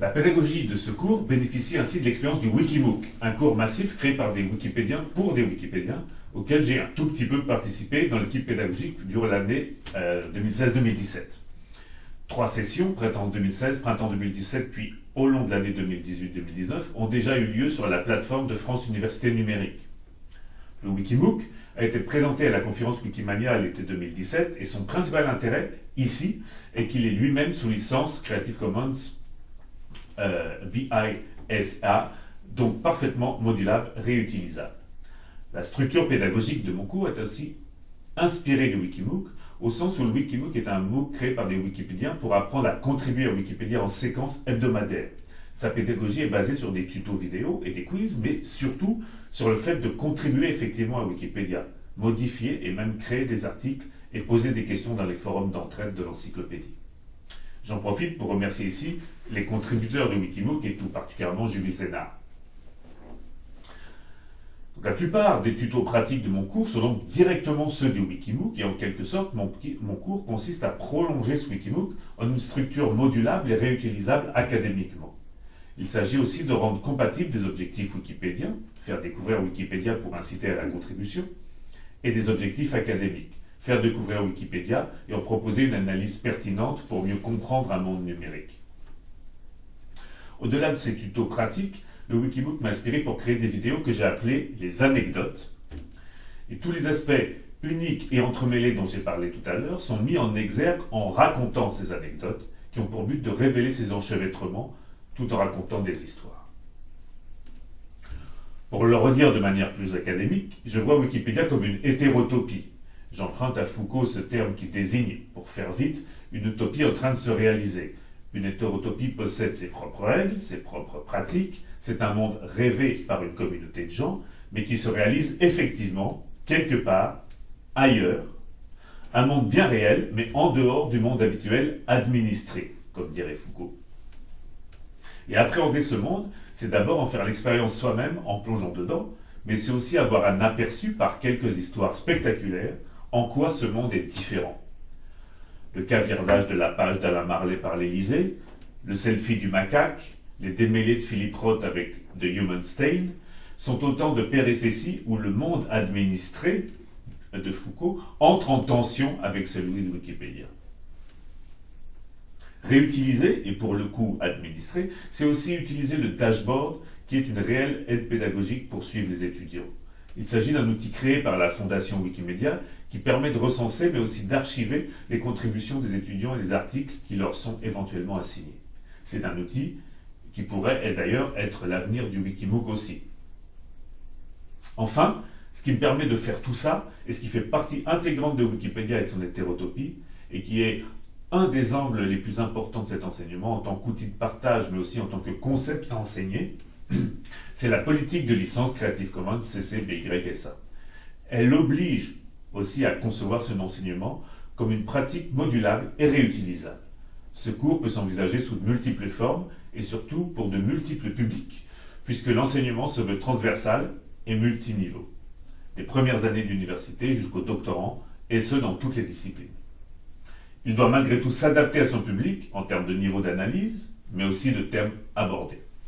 La pédagogie de ce cours bénéficie ainsi de l'expérience du Wikimook, un cours massif créé par des Wikipédiens pour des Wikipédiens, auquel j'ai un tout petit peu participé dans l'équipe pédagogique durant l'année 2016-2017. Euh, Trois sessions, printemps 2016, printemps 2017, puis au long de l'année 2018-2019, ont déjà eu lieu sur la plateforme de France Université Numérique. Le Wikimook a été présenté à la conférence Wikimania l'été 2017 et son principal intérêt, ici, est qu'il est lui-même sous licence Creative Commons BISA, donc parfaitement modulable, réutilisable. La structure pédagogique de mon cours est aussi inspirée du Wikimook, au sens où le Wikimook est un MOOC créé par des Wikipédiens pour apprendre à contribuer à Wikipédia en séquence hebdomadaire. Sa pédagogie est basée sur des tutos vidéo et des quiz, mais surtout sur le fait de contribuer effectivement à Wikipédia, modifier et même créer des articles et poser des questions dans les forums d'entraide de l'encyclopédie. J'en profite pour remercier ici les contributeurs de Wikimook et tout particulièrement Julie Zénard. La plupart des tutos pratiques de mon cours sont donc directement ceux du Wikimook et en quelque sorte mon, mon cours consiste à prolonger ce Wikimook en une structure modulable et réutilisable académiquement. Il s'agit aussi de rendre compatibles des objectifs wikipédiens, faire découvrir Wikipédia pour inciter à la contribution, et des objectifs académiques, faire découvrir Wikipédia et en proposer une analyse pertinente pour mieux comprendre un monde numérique. Au-delà de ces tutos pratiques, le Wikibook m'a inspiré pour créer des vidéos que j'ai appelées les anecdotes. Et tous les aspects uniques et entremêlés dont j'ai parlé tout à l'heure sont mis en exergue en racontant ces anecdotes qui ont pour but de révéler ces enchevêtrements tout en racontant des histoires. Pour le redire de manière plus académique, je vois Wikipédia comme une hétérotopie. J'emprunte à Foucault ce terme qui désigne, pour faire vite, une utopie en train de se réaliser. Une hétérotopie possède ses propres règles, ses propres pratiques, c'est un monde rêvé par une communauté de gens, mais qui se réalise effectivement quelque part ailleurs, un monde bien réel, mais en dehors du monde habituel administré, comme dirait Foucault. Et appréhender ce monde, c'est d'abord en faire l'expérience soi-même en plongeant dedans, mais c'est aussi avoir un aperçu par quelques histoires spectaculaires en quoi ce monde est différent? Le caviardage de la page d'Alain Marley par l'Élysée, le selfie du macaque, les démêlés de Philippe Roth avec The Human Stain, sont autant de péripéties où le monde administré de Foucault entre en tension avec celui de Wikipédia. Réutiliser, et pour le coup administrer, c'est aussi utiliser le dashboard qui est une réelle aide pédagogique pour suivre les étudiants. Il s'agit d'un outil créé par la Fondation Wikimedia qui permet de recenser mais aussi d'archiver les contributions des étudiants et les articles qui leur sont éventuellement assignés. C'est un outil qui pourrait d'ailleurs être l'avenir du Wikimook aussi. Enfin, ce qui me permet de faire tout ça, et ce qui fait partie intégrante de Wikipédia et son hétérotopie, et qui est un des angles les plus importants de cet enseignement en tant qu'outil de partage, mais aussi en tant que concept à enseigner, c'est la politique de licence Creative Commons CC BY SA. Elle oblige aussi à concevoir son enseignement comme une pratique modulable et réutilisable. Ce cours peut s'envisager sous de multiples formes et surtout pour de multiples publics, puisque l'enseignement se veut transversal et multiniveau, des premières années d'université jusqu'au doctorant, et ce dans toutes les disciplines. Il doit malgré tout s'adapter à son public en termes de niveau d'analyse, mais aussi de thèmes abordés.